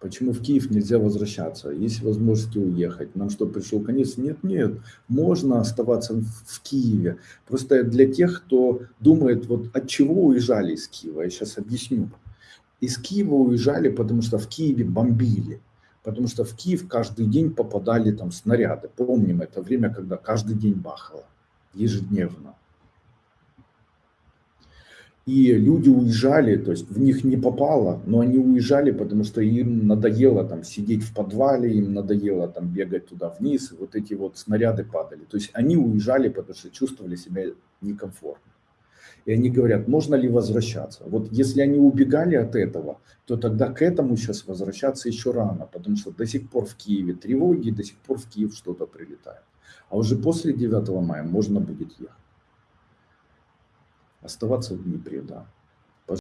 Почему в Киев нельзя возвращаться? Есть возможности уехать. Нам что, пришел конец? Нет, нет. Можно оставаться в Киеве. Просто для тех, кто думает, вот от чего уезжали из Киева, я сейчас объясню. Из Киева уезжали, потому что в Киеве бомбили. Потому что в Киев каждый день попадали там снаряды. Помним это время, когда каждый день бахало. Ежедневно. И люди уезжали, то есть в них не попало, но они уезжали, потому что им надоело там сидеть в подвале, им надоело там бегать туда вниз, и вот эти вот снаряды падали. То есть они уезжали, потому что чувствовали себя некомфортно. И они говорят, можно ли возвращаться? Вот если они убегали от этого, то тогда к этому сейчас возвращаться еще рано, потому что до сих пор в Киеве тревоги, до сих пор в Киев что-то прилетает. А уже после 9 мая можно будет ехать. Оставаться в Днепре, да.